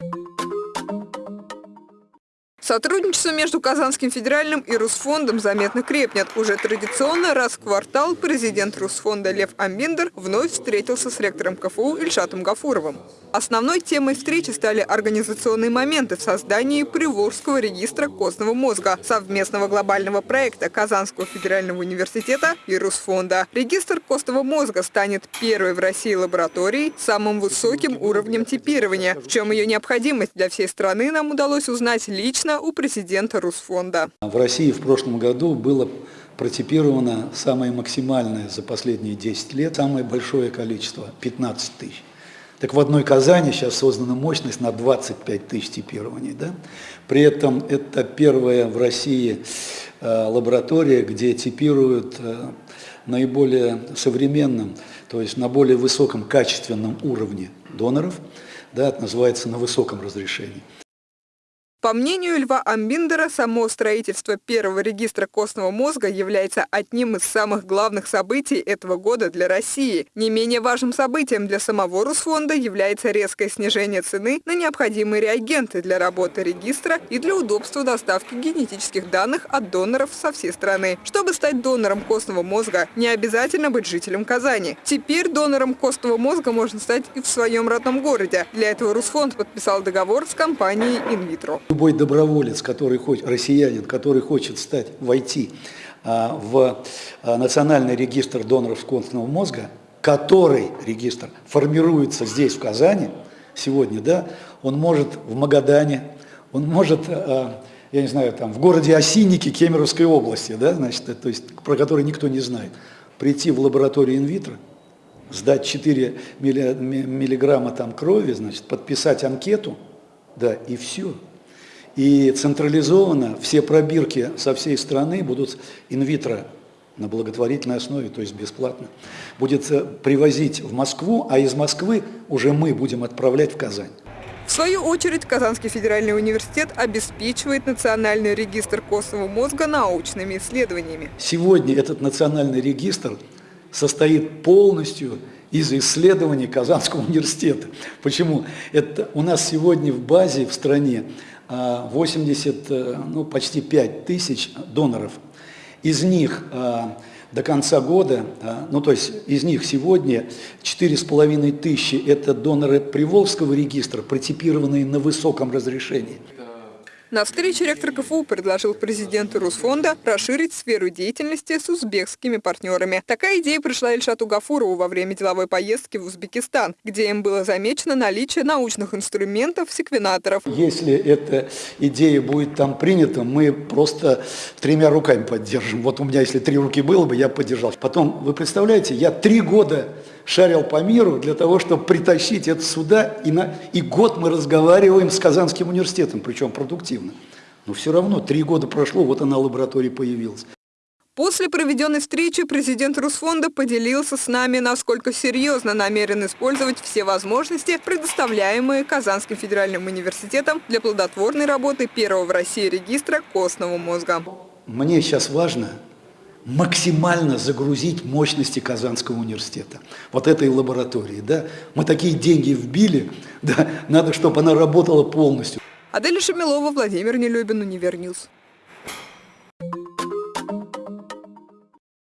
you Сотрудничество между Казанским федеральным и Русфондом заметно крепнет. Уже традиционно раз в квартал президент Русфонда Лев Амбиндер вновь встретился с ректором КФУ Ильшатом Гафуровым. Основной темой встречи стали организационные моменты в создании Приволжского регистра костного мозга, совместного глобального проекта Казанского федерального университета и Русфонда. Регистр костного мозга станет первой в России лабораторией с самым высоким уровнем типирования. В чем ее необходимость для всей страны нам удалось узнать лично у президента Русфонда. В России в прошлом году было протипировано самое максимальное за последние 10 лет, самое большое количество – 15 тысяч. Так в одной Казани сейчас создана мощность на 25 тысяч типирований. Да? При этом это первая в России э, лаборатория, где типируют э, наиболее современным, то есть на более высоком качественном уровне доноров, да, это называется на высоком разрешении. По мнению Льва Амбиндера, само строительство первого регистра костного мозга является одним из самых главных событий этого года для России. Не менее важным событием для самого Русфонда является резкое снижение цены на необходимые реагенты для работы регистра и для удобства доставки генетических данных от доноров со всей страны. Чтобы стать донором костного мозга, не обязательно быть жителем Казани. Теперь донором костного мозга можно стать и в своем родном городе. Для этого Русфонд подписал договор с компанией «Инвитро». Любой доброволец, который хочет, россиянин, который хочет стать, войти а, в а, национальный регистр доноров костного мозга, который регистр формируется здесь, в Казани, сегодня, да, он может в Магадане, он может, а, я не знаю, там, в городе Осинники Кемеровской области, да, значит, то есть, про который никто не знает, прийти в лабораторию инвитро, сдать 4 миллиграмма там крови, значит, подписать анкету, да, и все. И централизованно все пробирки со всей страны будут инвитро на благотворительной основе, то есть бесплатно, будет э, привозить в Москву, а из Москвы уже мы будем отправлять в Казань. В свою очередь, Казанский федеральный университет обеспечивает национальный регистр костного мозга научными исследованиями. Сегодня этот национальный регистр состоит полностью из исследований Казанского университета. Почему? Это у нас сегодня в базе в стране 80, э, ну, почти 5 тысяч доноров. Из них э, до конца года, э, ну то есть из них сегодня 4,5 тысячи – это доноры Приволжского регистра, протипированные на высоком разрешении. На встрече ректор КФУ предложил президенту Русфонда расширить сферу деятельности с узбекскими партнерами. Такая идея пришла Ильшату Гафурову во время деловой поездки в Узбекистан, где им было замечено наличие научных инструментов секвенаторов. Если эта идея будет там принята, мы просто тремя руками поддержим. Вот у меня, если три руки было бы, я поддержал. Потом, вы представляете, я три года шарил по миру для того, чтобы притащить это сюда, и, на, и год мы разговариваем с Казанским университетом, причем продуктивно. Но все равно, три года прошло, вот она лаборатория появилась. После проведенной встречи президент Русфонда поделился с нами, насколько серьезно намерен использовать все возможности, предоставляемые Казанским федеральным университетом для плодотворной работы первого в России регистра костного мозга. Мне сейчас важно максимально загрузить мощности Казанского университета, вот этой лаборатории. Да? Мы такие деньги вбили, да? надо, чтобы она работала полностью. Адель Шамилова, Владимир Нелюбин, Univer News.